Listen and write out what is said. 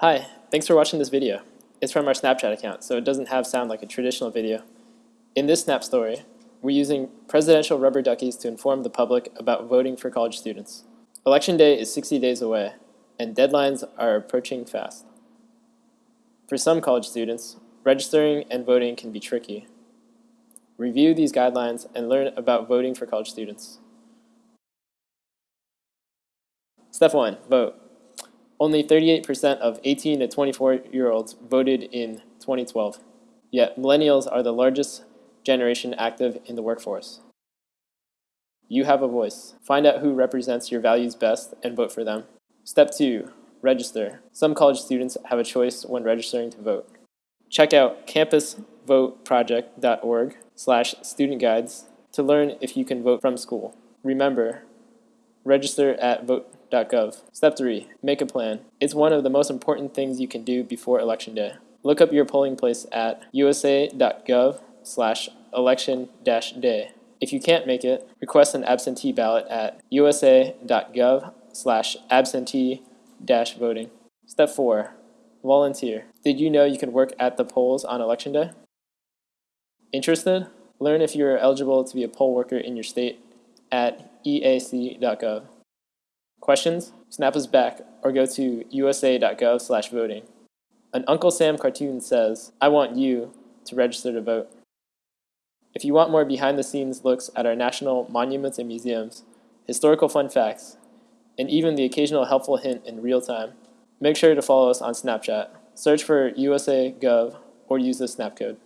Hi, thanks for watching this video. It's from our Snapchat account, so it doesn't have sound like a traditional video. In this Snap story, we're using presidential rubber duckies to inform the public about voting for college students. Election day is 60 days away, and deadlines are approaching fast. For some college students, registering and voting can be tricky. Review these guidelines and learn about voting for college students. Step 1. Vote. Only 38% of 18 to 24 year olds voted in 2012. Yet millennials are the largest generation active in the workforce. You have a voice. Find out who represents your values best and vote for them. Step 2. Register. Some college students have a choice when registering to vote. Check out campusvoteproject.org slash student guides to learn if you can vote from school. Remember, register at vote.gov. Step 3. Make a plan. It's one of the most important things you can do before Election Day. Look up your polling place at usa.gov slash election day. If you can't make it, request an absentee ballot at usa.gov slash absentee dash voting. Step 4. Volunteer. Did you know you can work at the polls on election day? Interested? Learn if you are eligible to be a poll worker in your state at eac.gov. Questions? Snap us back or go to usa.gov slash voting. An Uncle Sam cartoon says, I want you to register to vote. If you want more behind-the-scenes looks at our national monuments and museums, historical fun facts, and even the occasional helpful hint in real time, make sure to follow us on Snapchat. Search for USA Gov or use the snap code.